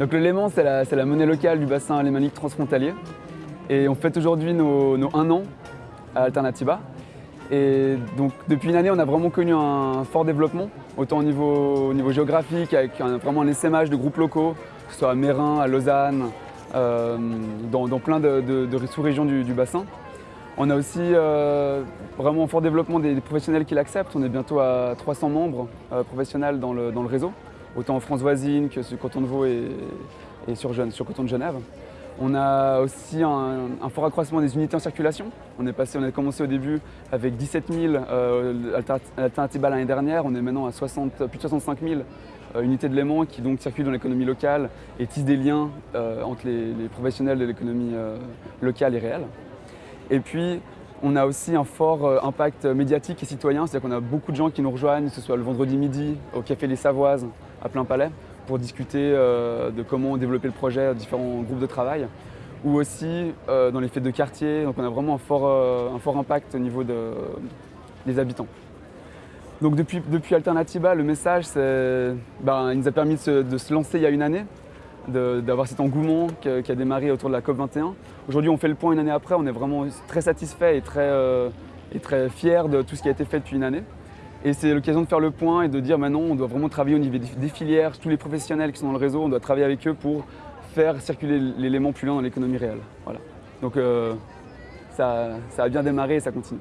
Donc le Léman, c'est la, monnaie locale du bassin alémanique transfrontalier. Et on fête aujourd'hui nos, nos, un an à Alternatiba. Et donc depuis une année, on a vraiment connu un fort développement, autant au niveau, au niveau géographique, avec un, vraiment un de groupes locaux, que ce soit à Mérin, à Lausanne, euh, dans, plein de, sous-régions du, bassin. On a aussi euh, vraiment un fort développement des, professionnels qui l'acceptent. On est bientôt à 300 membres euh, professionnels dans le, réseau, autant en France voisine que sur Canton de Vaud et, sur, sur Canton de Genève. On a aussi un, fort accroissement des unités en circulation. On, est passé, on a commencé au début avec 17 000 euh, alternatives l'année dernière. On est maintenant à 60, plus de 65 000 euh, unités de Léman qui donc circulent dans l'économie locale et tissent des liens euh, entre les, les, professionnels de l'économie euh, locale et réelle. Et puis, on a aussi un fort impact médiatique et citoyen, c'est-à-dire qu'on a beaucoup de gens qui nous rejoignent, que ce soit le vendredi midi au Café Les Savoises à plein palais, pour discuter euh, de comment développer le projet, différents groupes de travail, ou aussi euh, dans les fêtes de quartier. Donc on a vraiment un fort, euh, impact au niveau de, des habitants. Donc depuis, depuis Alternatiba, le message, ben, il nous a permis de se, lancer il y a une année, d'avoir cet engouement qui a, démarré autour de la COP21. Aujourd'hui, on fait le point une année après, on est vraiment très satisfait et très, et très fier de tout ce qui a été fait depuis une année. Et c'est l'occasion de faire le point et de dire maintenant on doit vraiment travailler au niveau des filières, tous les professionnels qui sont dans le réseau, on doit travailler avec eux pour faire circuler l'élément plus loin dans l'économie réelle. Voilà. Donc euh, ça, ça, a bien démarré et ça continue.